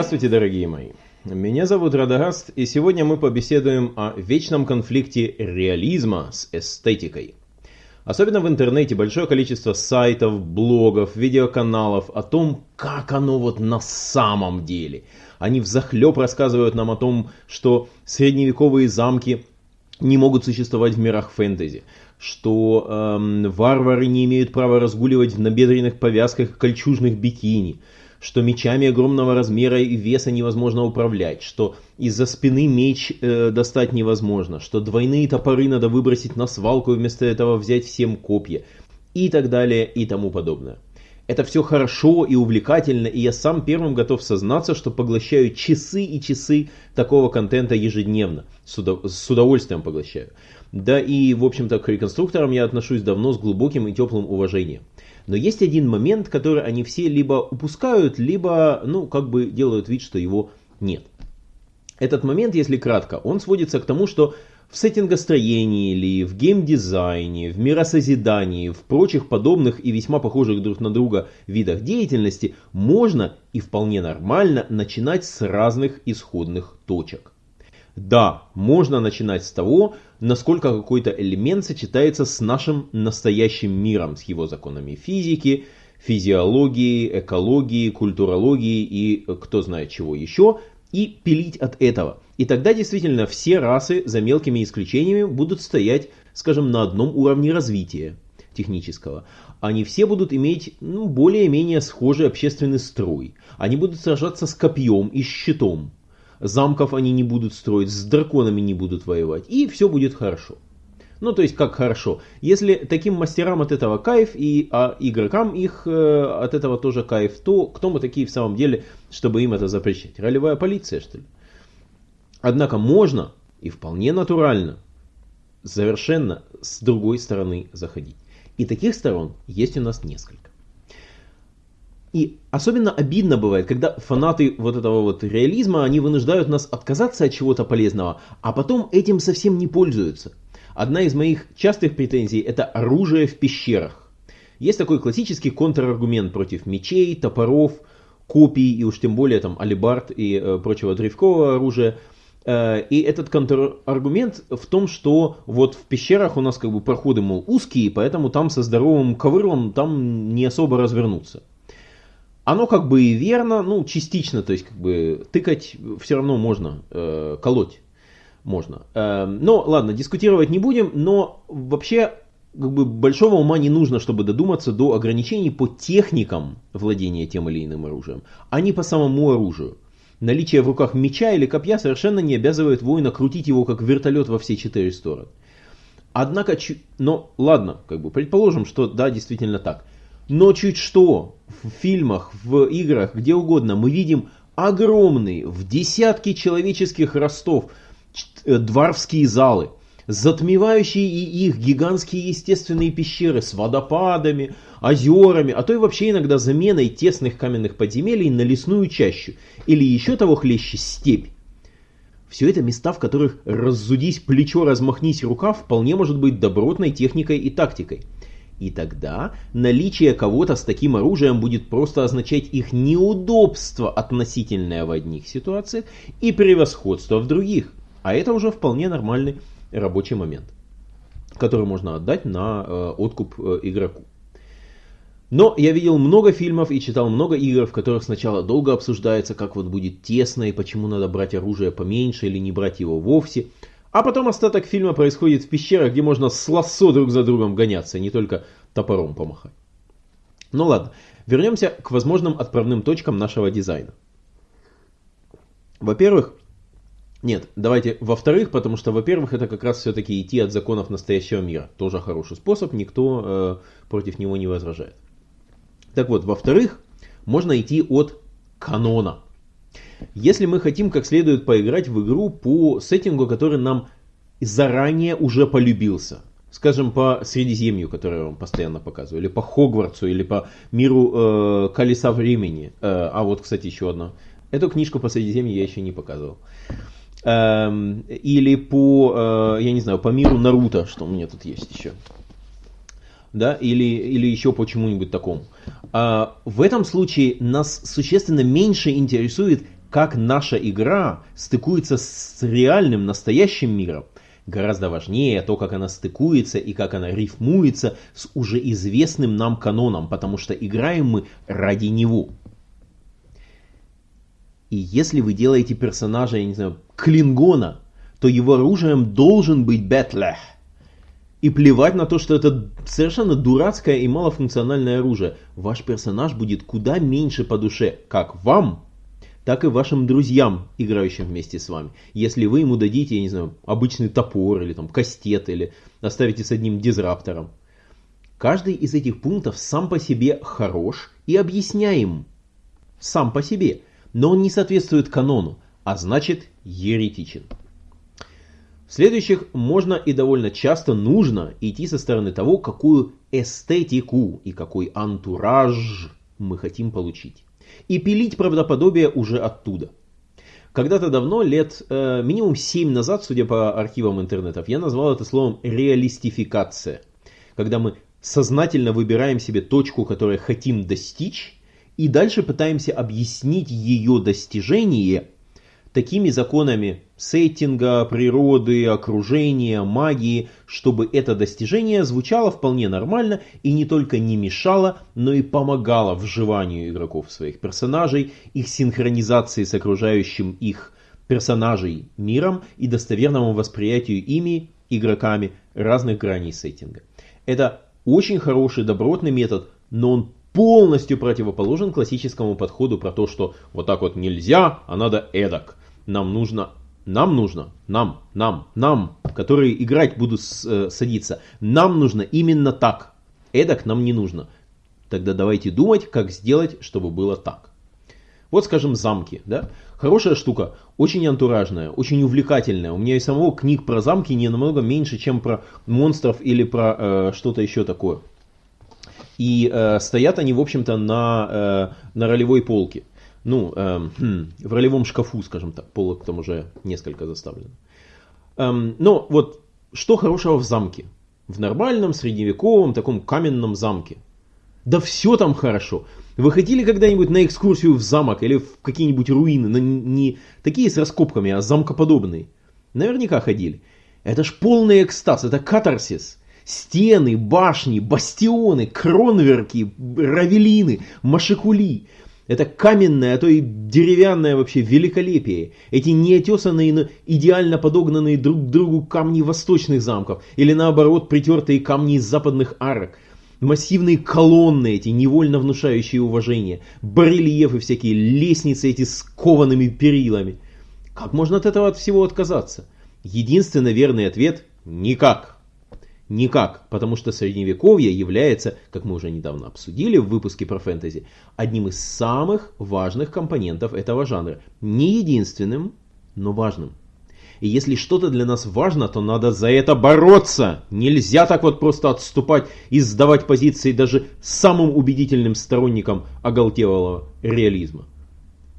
Здравствуйте, дорогие мои. Меня зовут Радагаст, и сегодня мы побеседуем о вечном конфликте реализма с эстетикой. Особенно в интернете большое количество сайтов, блогов, видеоканалов о том, как оно вот на самом деле. Они взахлеб рассказывают нам о том, что средневековые замки не могут существовать в мирах фэнтези, что эм, варвары не имеют права разгуливать в набедренных повязках кольчужных бикини, что мечами огромного размера и веса невозможно управлять, что из-за спины меч э, достать невозможно, что двойные топоры надо выбросить на свалку и вместо этого взять всем копья и так далее и тому подобное. Это все хорошо и увлекательно, и я сам первым готов сознаться, что поглощаю часы и часы такого контента ежедневно. С, удов с удовольствием поглощаю. Да и, в общем-то, к реконструкторам я отношусь давно с глубоким и теплым уважением. Но есть один момент, который они все либо упускают, либо, ну, как бы делают вид, что его нет. Этот момент, если кратко, он сводится к тому, что в сеттингостроении или в геймдизайне, в миросозидании, в прочих подобных и весьма похожих друг на друга видах деятельности можно и вполне нормально начинать с разных исходных точек. Да, можно начинать с того, насколько какой-то элемент сочетается с нашим настоящим миром, с его законами физики, физиологии, экологии, культурологии и кто знает чего еще, и пилить от этого. И тогда действительно все расы, за мелкими исключениями, будут стоять, скажем, на одном уровне развития технического. Они все будут иметь ну, более-менее схожий общественный строй. Они будут сражаться с копьем и щитом замков они не будут строить, с драконами не будут воевать, и все будет хорошо. Ну, то есть, как хорошо. Если таким мастерам от этого кайф, и а игрокам их э, от этого тоже кайф, то кто мы такие в самом деле, чтобы им это запрещать? Ролевая полиция, что ли? Однако можно и вполне натурально совершенно с другой стороны заходить. И таких сторон есть у нас несколько. И особенно обидно бывает, когда фанаты вот этого вот реализма, они вынуждают нас отказаться от чего-то полезного, а потом этим совсем не пользуются. Одна из моих частых претензий это оружие в пещерах. Есть такой классический контраргумент против мечей, топоров, копий и уж тем более там алибард и э, прочего древкового оружия. Э, и этот контраргумент в том, что вот в пещерах у нас как бы проходы, мол, узкие, поэтому там со здоровым ковырлом там не особо развернуться. Оно как бы и верно, ну, частично, то есть как бы тыкать все равно можно, э, колоть можно. Э, но ладно, дискутировать не будем, но вообще как бы большого ума не нужно, чтобы додуматься до ограничений по техникам владения тем или иным оружием, а не по самому оружию. Наличие в руках меча или копья совершенно не обязывает воина крутить его как вертолет во все четыре стороны. Однако, но ладно, как бы предположим, что да, действительно так. Но чуть что, в фильмах, в играх, где угодно, мы видим огромные, в десятки человеческих ростов, э, дворфские залы, затмевающие и их гигантские естественные пещеры с водопадами, озерами, а то и вообще иногда заменой тесных каменных подземелий на лесную чащу, или еще того хлеще степь. Все это места, в которых раззудись плечо, размахнись рука, вполне может быть добротной техникой и тактикой. И тогда наличие кого-то с таким оружием будет просто означать их неудобство относительное в одних ситуациях и превосходство в других. А это уже вполне нормальный рабочий момент, который можно отдать на э, откуп э, игроку. Но я видел много фильмов и читал много игр, в которых сначала долго обсуждается, как вот будет тесно и почему надо брать оружие поменьше или не брать его вовсе. А потом остаток фильма происходит в пещерах, где можно с лассо друг за другом гоняться, не только топором помахать. Ну ладно, вернемся к возможным отправным точкам нашего дизайна. Во-первых, нет, давайте во-вторых, потому что, во-первых, это как раз все-таки идти от законов настоящего мира. Тоже хороший способ, никто э, против него не возражает. Так вот, во-вторых, можно идти от канона. Если мы хотим как следует поиграть в игру по сеттингу, который нам заранее уже полюбился, скажем, по Средиземью, которое вам постоянно показываю, или по Хогвартсу, или по миру э, Колеса Времени. Э, а вот, кстати, еще одна. Эту книжку по Средиземью я еще не показывал. Эм, или по, э, я не знаю, по миру Наруто, что у меня тут есть еще. Да, или, или еще по чему-нибудь такому. А, в этом случае нас существенно меньше интересует как наша игра стыкуется с реальным, настоящим миром, гораздо важнее то, как она стыкуется и как она рифмуется с уже известным нам каноном, потому что играем мы ради него. И если вы делаете персонажа, я не знаю, Клингона, то его оружием должен быть Бетлех. И плевать на то, что это совершенно дурацкое и малофункциональное оружие. Ваш персонаж будет куда меньше по душе, как вам, так и вашим друзьям, играющим вместе с вами. Если вы ему дадите, я не знаю, обычный топор или там кастет, или оставите с одним дизраптором. Каждый из этих пунктов сам по себе хорош и объясняем. Сам по себе. Но он не соответствует канону, а значит еретичен. В следующих можно и довольно часто нужно идти со стороны того, какую эстетику и какой антураж мы хотим получить. И пилить правдоподобие уже оттуда. Когда-то давно, лет э, минимум 7 назад, судя по архивам интернетов, я назвал это словом реалистификация. Когда мы сознательно выбираем себе точку, которую хотим достичь, и дальше пытаемся объяснить ее достижение такими законами сеттинга, природы, окружения, магии, чтобы это достижение звучало вполне нормально и не только не мешало, но и помогало вживанию игроков в своих персонажей, их синхронизации с окружающим их персонажей миром и достоверному восприятию ими, игроками, разных граней сеттинга. Это очень хороший добротный метод, но он полностью противоположен классическому подходу про то, что вот так вот нельзя, а надо эдак. Нам нужно, нам нужно, нам, нам, нам, которые играть будут э, садиться, нам нужно именно так. Эдак нам не нужно. Тогда давайте думать, как сделать, чтобы было так. Вот, скажем, замки. Да? Хорошая штука, очень антуражная, очень увлекательная. У меня и самого книг про замки не намного меньше, чем про монстров или про э, что-то еще такое. И э, стоят они, в общем-то, на, э, на ролевой полке. Ну, э, хм, в ролевом шкафу, скажем так, полок там уже несколько заставлено. Эм, но вот что хорошего в замке? В нормальном, средневековом, таком каменном замке. Да все там хорошо. Вы ходили когда-нибудь на экскурсию в замок или в какие-нибудь руины, но не такие с раскопками, а замкоподобные? Наверняка ходили. Это ж полный экстаз, это катарсис. Стены, башни, бастионы, кронверки, равелины, машикули. Это каменное, а то и деревянное вообще великолепие. Эти неотесанные, но идеально подогнанные друг к другу камни восточных замков. Или наоборот, притертые камни из западных арок. Массивные колонны эти, невольно внушающие уважение. Барельефы всякие, лестницы эти с коваными перилами. Как можно от этого от всего отказаться? Единственный верный ответ – никак. Никак, потому что средневековье является, как мы уже недавно обсудили в выпуске про фэнтези, одним из самых важных компонентов этого жанра. Не единственным, но важным. И если что-то для нас важно, то надо за это бороться. Нельзя так вот просто отступать и сдавать позиции даже самым убедительным сторонникам оголтелого реализма.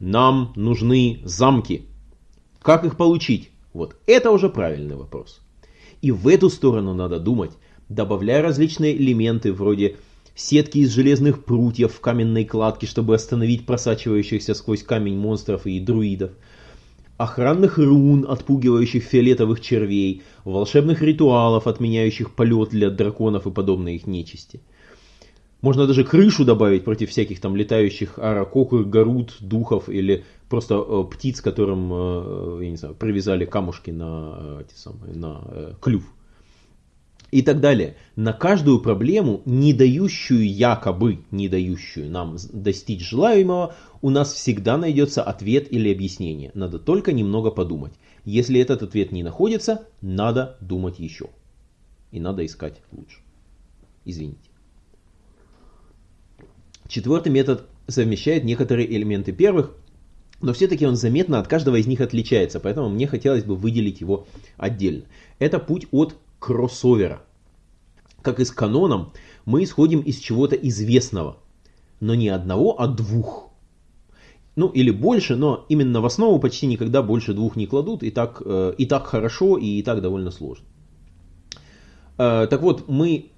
Нам нужны замки. Как их получить? Вот это уже правильный вопрос. И в эту сторону надо думать, добавляя различные элементы вроде сетки из железных прутьев в каменной кладке, чтобы остановить просачивающихся сквозь камень монстров и друидов, охранных рун, отпугивающих фиолетовых червей, волшебных ритуалов, отменяющих полет для драконов и подобной их нечисти. Можно даже крышу добавить против всяких там летающих аракокур, гарут, духов или просто э, птиц, которым, э, я не знаю, привязали камушки на, э, эти самые, на э, клюв. И так далее. На каждую проблему, не дающую якобы, не дающую нам достичь желаемого, у нас всегда найдется ответ или объяснение. Надо только немного подумать. Если этот ответ не находится, надо думать еще. И надо искать лучше. Извините. Четвертый метод совмещает некоторые элементы первых, но все-таки он заметно от каждого из них отличается, поэтому мне хотелось бы выделить его отдельно. Это путь от кроссовера. Как и с каноном, мы исходим из чего-то известного, но не одного, а двух. Ну или больше, но именно в основу почти никогда больше двух не кладут, и так, э, и так хорошо, и, и так довольно сложно. Э, так вот, мы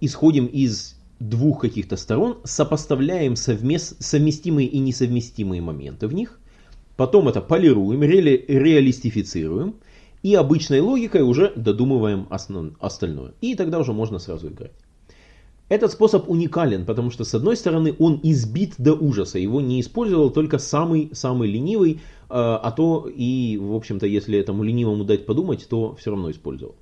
исходим из двух каких-то сторон, сопоставляем совмест, совместимые и несовместимые моменты в них, потом это полируем, ре реалистифицируем, и обычной логикой уже додумываем основ, остальное. И тогда уже можно сразу играть. Этот способ уникален, потому что с одной стороны он избит до ужаса, его не использовал только самый-самый ленивый, э, а то и, в общем-то, если этому ленивому дать подумать, то все равно использовал.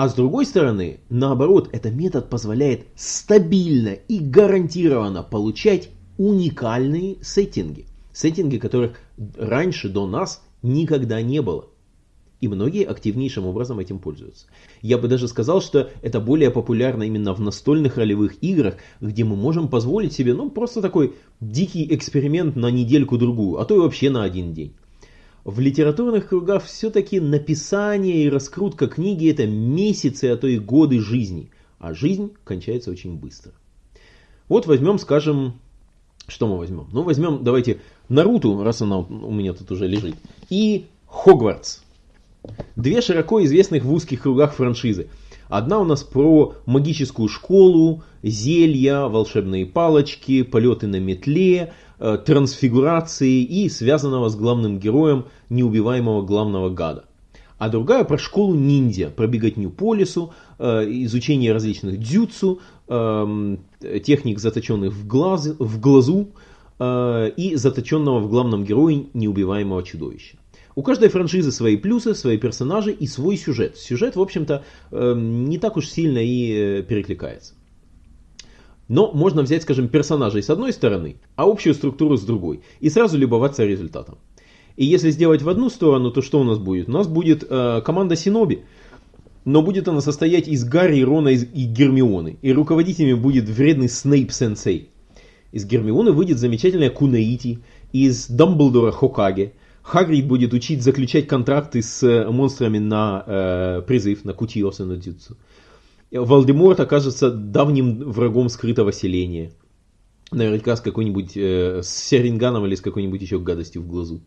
А с другой стороны, наоборот, этот метод позволяет стабильно и гарантированно получать уникальные сеттинги. Сеттинги, которых раньше до нас никогда не было. И многие активнейшим образом этим пользуются. Я бы даже сказал, что это более популярно именно в настольных ролевых играх, где мы можем позволить себе, ну, просто такой дикий эксперимент на недельку-другую, а то и вообще на один день. В литературных кругах все-таки написание и раскрутка книги это месяцы, а то и годы жизни. А жизнь кончается очень быстро. Вот возьмем, скажем, что мы возьмем? Ну, возьмем, давайте, Наруту, раз она у меня тут уже лежит, и Хогвартс. Две широко известных в узких кругах франшизы. Одна у нас про магическую школу, зелья, волшебные палочки, полеты на метле, э, трансфигурации и связанного с главным героем неубиваемого главного гада. А другая про школу ниндзя, про беготню по лесу, э, изучение различных дзюцу, эм, техник, заточенных в, глаз, в глазу, э, и заточенного в главном герое неубиваемого чудовища. У каждой франшизы свои плюсы, свои персонажи и свой сюжет. Сюжет, в общем-то, эм, не так уж сильно и э, перекликается. Но можно взять, скажем, персонажей с одной стороны, а общую структуру с другой. И сразу любоваться результатом. И если сделать в одну сторону, то что у нас будет? У нас будет э, команда Синоби, но будет она состоять из Гарри, Рона и Гермионы. И руководителями будет вредный Снейп-сенсей. Из Гермионы выйдет замечательная Кунаити, из Дамблдора Хокаге, Хагрид будет учить заключать контракты с э, монстрами на э, призыв, на Кутиоса, на Дзюцу. Валдеморт окажется давним врагом скрытого селения. Наверняка с какой-нибудь, э, с Серинганом или с какой-нибудь еще гадостью в глазу.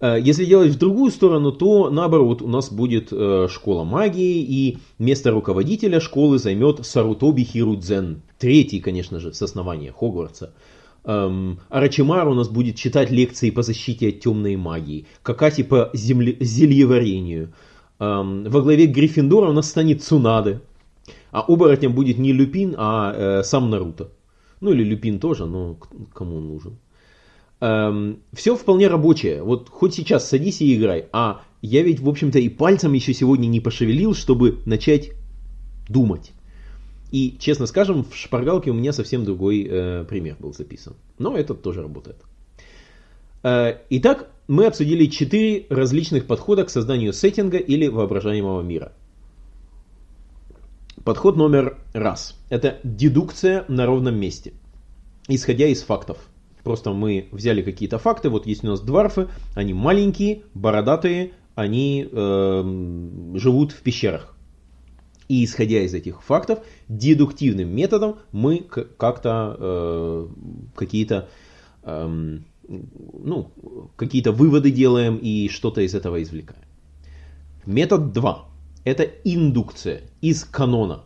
Э, если делать в другую сторону, то наоборот, у нас будет э, школа магии, и место руководителя школы займет Сарутоби Хирудзен. Третий, конечно же, с основания Хогвартса. Эм, Арачимар у нас будет читать лекции по защите от темной магии. Какаси по земле, зельеварению. Эм, во главе Гриффиндора у нас станет Цунаде. А оборотнем будет не Люпин, а э, сам Наруто. Ну или Люпин тоже, но кому он нужен. Эм, все вполне рабочее. Вот хоть сейчас садись и играй. А я ведь, в общем-то, и пальцем еще сегодня не пошевелил, чтобы начать думать. И, честно скажем, в шпаргалке у меня совсем другой э, пример был записан. Но этот тоже работает. Э, итак, мы обсудили четыре различных подхода к созданию сеттинга или воображаемого мира. Подход номер раз. Это дедукция на ровном месте. Исходя из фактов. Просто мы взяли какие-то факты. Вот есть у нас дварфы. Они маленькие, бородатые. Они э, живут в пещерах. И исходя из этих фактов, дедуктивным методом мы как-то э, какие-то э, ну, какие-то выводы делаем и что-то из этого извлекаем. Метод 2. Это индукция из канона.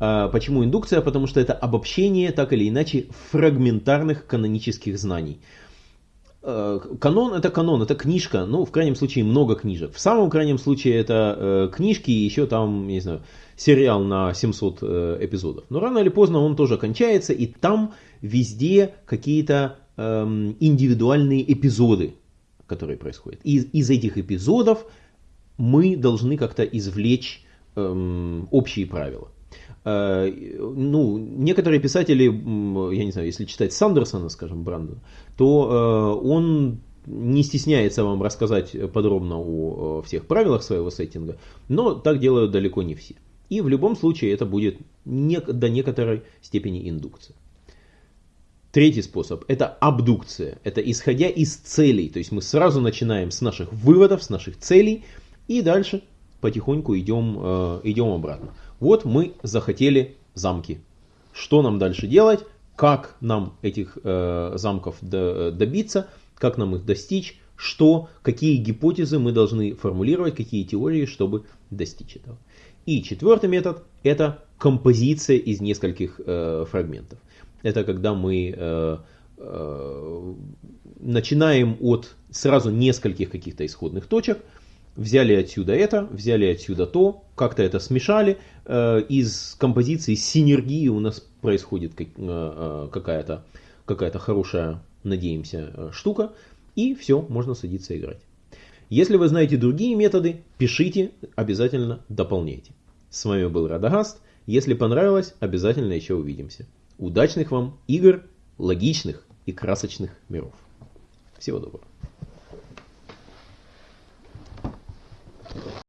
Э, почему индукция? Потому что это обобщение, так или иначе, фрагментарных канонических знаний. Э, канон это канон, это книжка, ну, в крайнем случае, много книжек. В самом крайнем случае это э, книжки и еще там, не знаю, сериал на 700 э, эпизодов. Но рано или поздно он тоже кончается, и там везде какие-то эм, индивидуальные эпизоды, которые происходят. И из этих эпизодов мы должны как-то извлечь эм, общие правила. Э, ну, некоторые писатели, я не знаю, если читать Сандерсона, скажем, Брандона, то э, он не стесняется вам рассказать подробно о всех правилах своего сеттинга, но так делают далеко не все. И в любом случае это будет не, до некоторой степени индукция. Третий способ – это абдукция. Это исходя из целей. То есть мы сразу начинаем с наших выводов, с наших целей и дальше потихоньку идем, э, идем обратно. Вот мы захотели замки. Что нам дальше делать? Как нам этих э, замков до, добиться? Как нам их достичь? Что, какие гипотезы мы должны формулировать, какие теории, чтобы достичь этого. И четвертый метод – это композиция из нескольких э, фрагментов. Это когда мы начинаем от сразу нескольких каких-то исходных точек, взяли отсюда это, взяли отсюда то, как-то это смешали, э, из композиции синергии у нас происходит э, э, какая-то какая хорошая, надеемся, штука, и все, можно садиться играть. Если вы знаете другие методы, пишите, обязательно дополняйте. С вами был Радагаст. Если понравилось, обязательно еще увидимся. Удачных вам игр, логичных и красочных миров. Всего доброго.